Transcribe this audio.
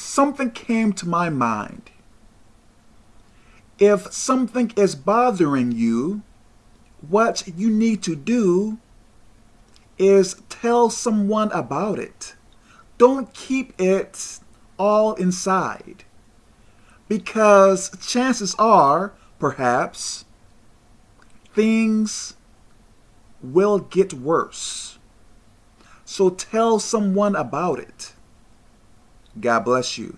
something came to my mind. If something is bothering you, what you need to do is tell someone about it. Don't keep it all inside. Because chances are, perhaps, things will get worse. So tell someone about it. God bless you.